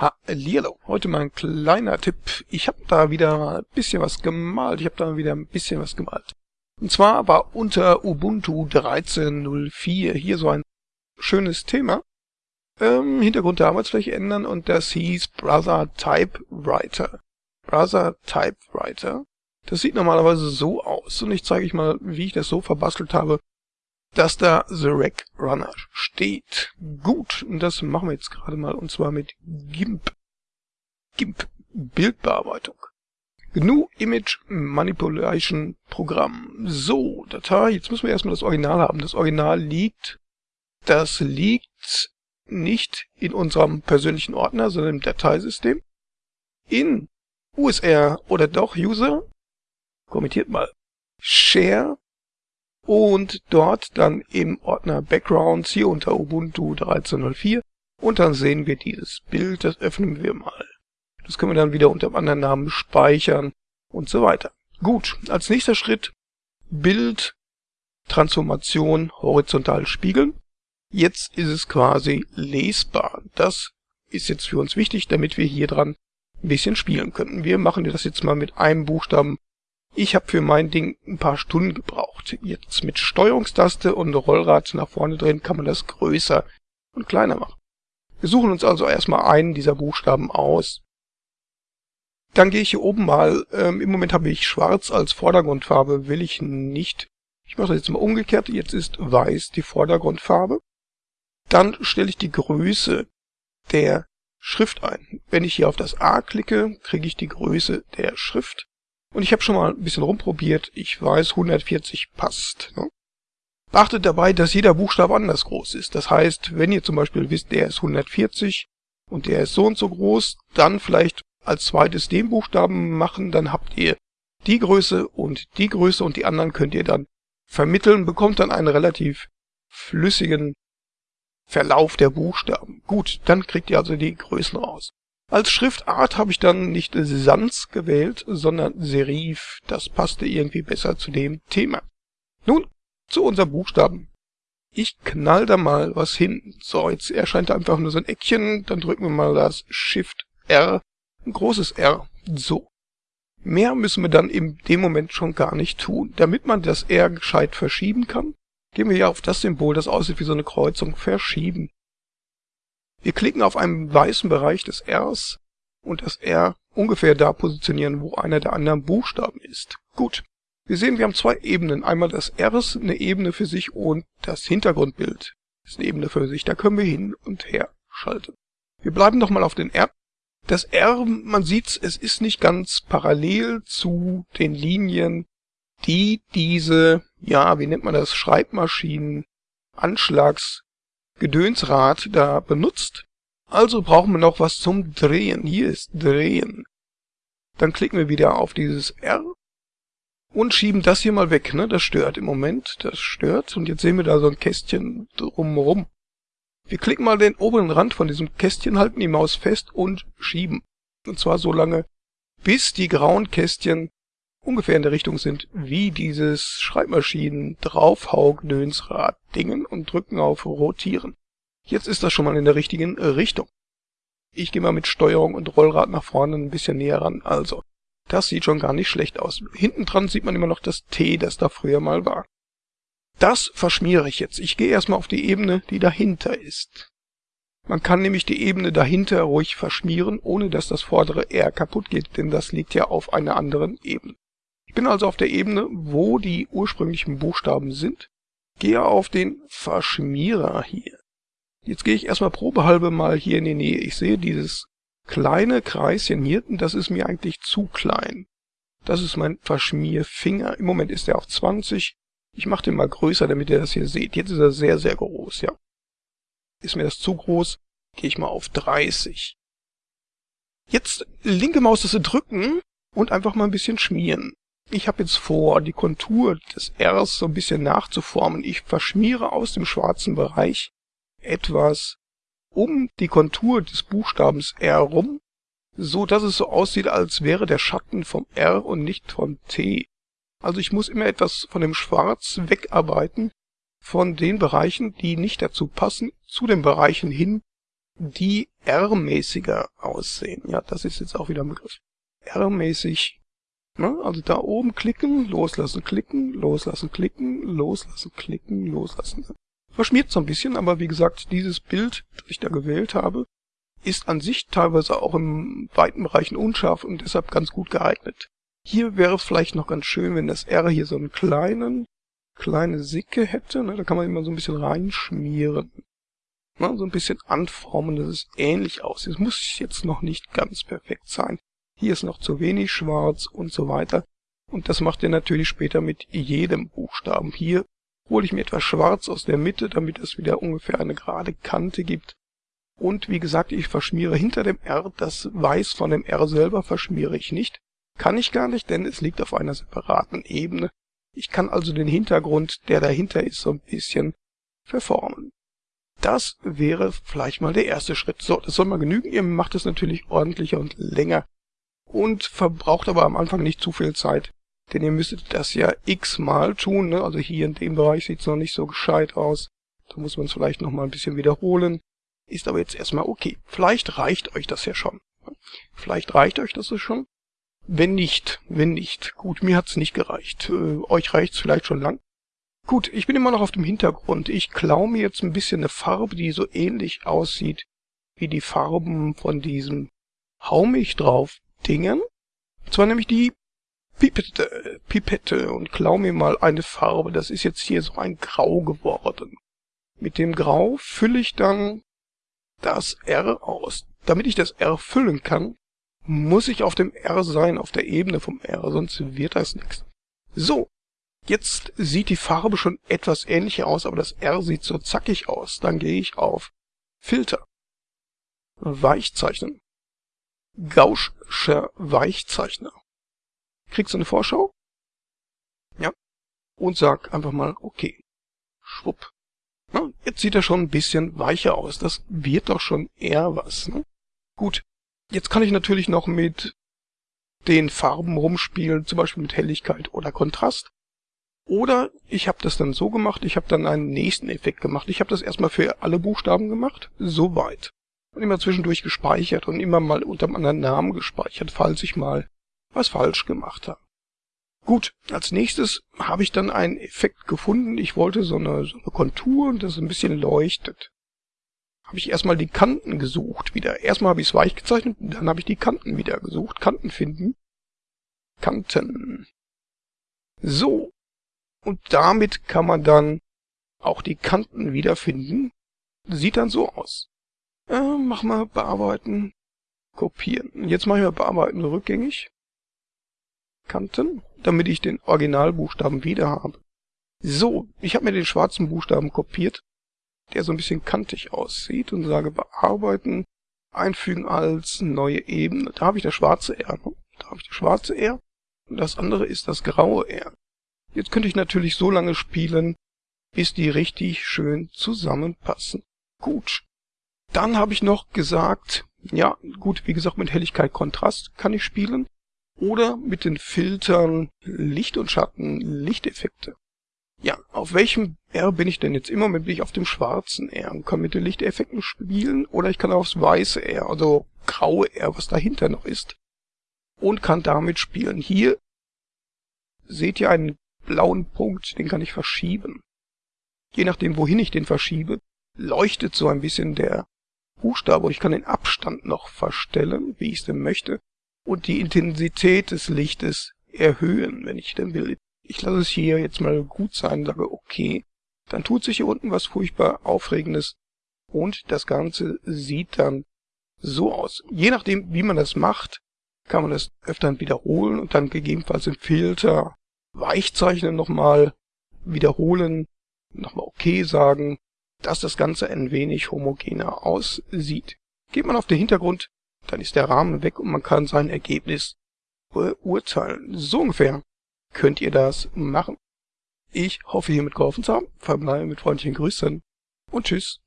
Hallihallo, heute mal ein kleiner Tipp. Ich habe da wieder ein bisschen was gemalt. Ich habe da wieder ein bisschen was gemalt. Und zwar war unter Ubuntu 13.04 hier so ein schönes Thema. Ähm, Hintergrund der Arbeitsfläche ändern und das hieß Brother Typewriter. Brother Typewriter. Das sieht normalerweise so aus und ich zeige euch mal, wie ich das so verbastelt habe, dass da The Rack Runner steht. Gut, und das machen wir jetzt gerade mal, und zwar mit GIMP. GIMP, Bildbearbeitung. GNU Image Manipulation Programm. So, Datei, jetzt müssen wir erstmal das Original haben. Das Original liegt, das liegt nicht in unserem persönlichen Ordner, sondern im Dateisystem. In USR oder doch User, kommentiert mal, Share und dort dann im Ordner Backgrounds hier unter Ubuntu 13.04 und dann sehen wir dieses Bild, das öffnen wir mal. Das können wir dann wieder unter einem anderen Namen speichern und so weiter. Gut, als nächster Schritt Bild, Transformation, horizontal spiegeln. Jetzt ist es quasi lesbar. Das ist jetzt für uns wichtig, damit wir hier dran ein bisschen spielen können. Wir machen das jetzt mal mit einem Buchstaben ich habe für mein Ding ein paar Stunden gebraucht. Jetzt mit Steuerungstaste und Rollrad nach vorne drehen kann man das größer und kleiner machen. Wir suchen uns also erstmal einen dieser Buchstaben aus. Dann gehe ich hier oben mal, ähm, im Moment habe ich schwarz als Vordergrundfarbe, will ich nicht. Ich mache das jetzt mal umgekehrt, jetzt ist weiß die Vordergrundfarbe. Dann stelle ich die Größe der Schrift ein. Wenn ich hier auf das A klicke, kriege ich die Größe der Schrift. Und ich habe schon mal ein bisschen rumprobiert. Ich weiß, 140 passt. Ne? Beachtet dabei, dass jeder Buchstabe anders groß ist. Das heißt, wenn ihr zum Beispiel wisst, der ist 140 und der ist so und so groß, dann vielleicht als zweites den Buchstaben machen, dann habt ihr die Größe und die Größe und die anderen könnt ihr dann vermitteln, bekommt dann einen relativ flüssigen Verlauf der Buchstaben. Gut, dann kriegt ihr also die Größen raus. Als Schriftart habe ich dann nicht Sans gewählt, sondern Serif. Das passte irgendwie besser zu dem Thema. Nun, zu unserem Buchstaben. Ich knall da mal was hin. So, jetzt erscheint da einfach nur so ein Eckchen. Dann drücken wir mal das Shift R. Ein großes R. So. Mehr müssen wir dann in dem Moment schon gar nicht tun. Damit man das R gescheit verschieben kann, gehen wir hier auf das Symbol, das aussieht wie so eine Kreuzung, verschieben. Wir klicken auf einen weißen Bereich des Rs und das R ungefähr da positionieren, wo einer der anderen Buchstaben ist. Gut. Wir sehen, wir haben zwei Ebenen. Einmal das Rs, eine Ebene für sich und das Hintergrundbild ist eine Ebene für sich. Da können wir hin und her schalten. Wir bleiben nochmal auf den R. Das R, man sieht, es ist nicht ganz parallel zu den Linien, die diese, ja, wie nennt man das, Schreibmaschinen, Anschlags Gedönsrad da benutzt. Also brauchen wir noch was zum Drehen. Hier ist Drehen. Dann klicken wir wieder auf dieses R und schieben das hier mal weg. Ne? Das stört im Moment. Das stört. Und jetzt sehen wir da so ein Kästchen drumherum. Wir klicken mal den oberen Rand von diesem Kästchen, halten die Maus fest und schieben. Und zwar so lange, bis die grauen Kästchen ungefähr in der Richtung sind wie dieses Schreibmaschinen draufhaugdönsrad Dingen und drücken auf Rotieren. Jetzt ist das schon mal in der richtigen Richtung. Ich gehe mal mit Steuerung und Rollrad nach vorne ein bisschen näher ran. Also, das sieht schon gar nicht schlecht aus. Hinten dran sieht man immer noch das T, das da früher mal war. Das verschmiere ich jetzt. Ich gehe erstmal auf die Ebene, die dahinter ist. Man kann nämlich die Ebene dahinter ruhig verschmieren, ohne dass das vordere R kaputt geht, denn das liegt ja auf einer anderen Ebene. Bin also auf der Ebene, wo die ursprünglichen Buchstaben sind, gehe auf den Verschmierer hier. Jetzt gehe ich erstmal probehalbe mal hier in die Nähe. Ich sehe dieses kleine Kreischen hier, das ist mir eigentlich zu klein. Das ist mein Verschmierfinger. Im Moment ist er auf 20. Ich mache den mal größer, damit ihr das hier seht. Jetzt ist er sehr, sehr groß, ja. Ist mir das zu groß, gehe ich mal auf 30. Jetzt linke Maustaste drücken und einfach mal ein bisschen schmieren. Ich habe jetzt vor, die Kontur des Rs so ein bisschen nachzuformen. Ich verschmiere aus dem schwarzen Bereich etwas um die Kontur des Buchstabens R rum, so dass es so aussieht, als wäre der Schatten vom R und nicht vom T. Also ich muss immer etwas von dem Schwarz wegarbeiten, von den Bereichen, die nicht dazu passen, zu den Bereichen hin, die R-mäßiger aussehen. Ja, das ist jetzt auch wieder ein Begriff. R-mäßig. Ne? Also da oben klicken, loslassen, klicken, loslassen, klicken, loslassen, klicken, loslassen. Verschmiert so ein bisschen, aber wie gesagt, dieses Bild, das ich da gewählt habe, ist an sich teilweise auch im weiten Bereichen unscharf und deshalb ganz gut geeignet. Hier wäre es vielleicht noch ganz schön, wenn das R hier so einen kleinen, kleine Sicke hätte. Ne? Da kann man immer so ein bisschen reinschmieren. Ne? So ein bisschen anformen, dass es ähnlich aussieht. Es muss jetzt noch nicht ganz perfekt sein. Hier ist noch zu wenig schwarz und so weiter. Und das macht ihr natürlich später mit jedem Buchstaben. Hier hole ich mir etwas Schwarz aus der Mitte, damit es wieder ungefähr eine gerade Kante gibt. Und wie gesagt, ich verschmiere hinter dem R, das Weiß von dem R selber verschmiere ich nicht. Kann ich gar nicht, denn es liegt auf einer separaten Ebene. Ich kann also den Hintergrund, der dahinter ist, so ein bisschen verformen. Das wäre vielleicht mal der erste Schritt. So, das soll mal genügen. Ihr macht es natürlich ordentlicher und länger und verbraucht aber am Anfang nicht zu viel Zeit. Denn ihr müsstet das ja x-mal tun. Ne? Also hier in dem Bereich sieht es noch nicht so gescheit aus. Da muss man es vielleicht noch mal ein bisschen wiederholen. Ist aber jetzt erstmal okay. Vielleicht reicht euch das ja schon. Vielleicht reicht euch das schon. Wenn nicht, wenn nicht. Gut, mir hat's nicht gereicht. Äh, euch reicht's vielleicht schon lang. Gut, ich bin immer noch auf dem Hintergrund. Ich klaue mir jetzt ein bisschen eine Farbe, die so ähnlich aussieht wie die Farben von diesem Haumich drauf Dingen. Und zwar nämlich die Pipette, Pipette und klaue mir mal eine Farbe. Das ist jetzt hier so ein Grau geworden. Mit dem Grau fülle ich dann das R aus. Damit ich das R füllen kann, muss ich auf dem R sein, auf der Ebene vom R, sonst wird das nichts. So, jetzt sieht die Farbe schon etwas ähnlicher aus, aber das R sieht so zackig aus. Dann gehe ich auf Filter, Weichzeichnen, Gaußscher Weichzeichner. Kriegst du eine Vorschau? Ja. Und sag einfach mal okay. Schwupp. Na, jetzt sieht er schon ein bisschen weicher aus. Das wird doch schon eher was. Ne? Gut, Jetzt kann ich natürlich noch mit den Farben rumspielen, zum Beispiel mit Helligkeit oder Kontrast. Oder ich habe das dann so gemacht, ich habe dann einen nächsten Effekt gemacht. Ich habe das erstmal für alle Buchstaben gemacht, soweit. Und immer zwischendurch gespeichert und immer mal unter einem anderen Namen gespeichert, falls ich mal was falsch gemacht habe. Gut, als nächstes habe ich dann einen Effekt gefunden. Ich wollte so eine, so eine Kontur, das ein bisschen leuchtet habe ich erstmal die Kanten gesucht wieder. Erstmal habe ich es weich gezeichnet, dann habe ich die Kanten wieder gesucht. Kanten finden. Kanten. So. Und damit kann man dann auch die Kanten wiederfinden. Sieht dann so aus. Äh, mach mal bearbeiten, kopieren. Jetzt mache ich mal bearbeiten rückgängig. Kanten, damit ich den Originalbuchstaben wieder habe. So, ich habe mir den schwarzen Buchstaben kopiert der so ein bisschen kantig aussieht und sage bearbeiten, einfügen als neue Ebene. Da habe ich das schwarze R. Ne? Da habe ich das schwarze R und das andere ist das graue R. Jetzt könnte ich natürlich so lange spielen, bis die richtig schön zusammenpassen. Gut. Dann habe ich noch gesagt, ja, gut, wie gesagt, mit Helligkeit Kontrast kann ich spielen. Oder mit den Filtern Licht und Schatten, Lichteffekte. Ja, auf welchem R bin ich denn jetzt? Im Moment bin ich auf dem schwarzen R und kann mit den Lichteffekten spielen oder ich kann aufs weiße R, also graue R, was dahinter noch ist, und kann damit spielen. Hier seht ihr einen blauen Punkt, den kann ich verschieben. Je nachdem, wohin ich den verschiebe, leuchtet so ein bisschen der Buchstabe und ich kann den Abstand noch verstellen, wie ich es denn möchte, und die Intensität des Lichtes erhöhen, wenn ich denn will ich lasse es hier jetzt mal gut sein, sage okay, dann tut sich hier unten was furchtbar Aufregendes und das Ganze sieht dann so aus. Je nachdem, wie man das macht, kann man das öfter wiederholen und dann gegebenenfalls im Filter Weichzeichnen nochmal wiederholen, nochmal okay sagen, dass das Ganze ein wenig homogener aussieht. Geht man auf den Hintergrund, dann ist der Rahmen weg und man kann sein Ergebnis beurteilen. So ungefähr könnt ihr das machen. Ich hoffe hiermit geholfen zu haben, verbleibe mit freundlichen Grüßen und tschüss.